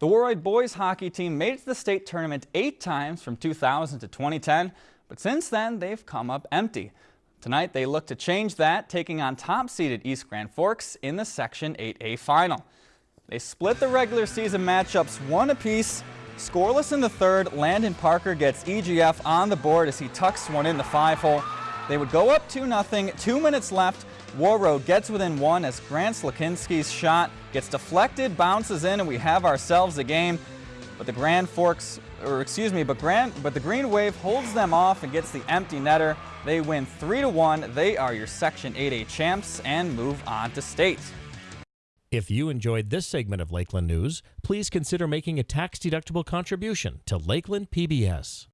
The Warroad boys hockey team made it to the state tournament eight times from 2000 to 2010, but since then they've come up empty. Tonight they look to change that, taking on top-seeded East Grand Forks in the Section 8A final. They split the regular season matchups one apiece. Scoreless in the third, Landon Parker gets EGF on the board as he tucks one in the five-hole. They would go up 2-0, two minutes left, Warroad gets within one as Grant Slakinski's shot gets deflected, bounces in, and we have ourselves a game. But the Grand Forks, or excuse me, but, Grand, but the Green Wave holds them off and gets the empty netter. They win 3-1. They are your Section 8A champs and move on to state. If you enjoyed this segment of Lakeland News, please consider making a tax-deductible contribution to Lakeland PBS.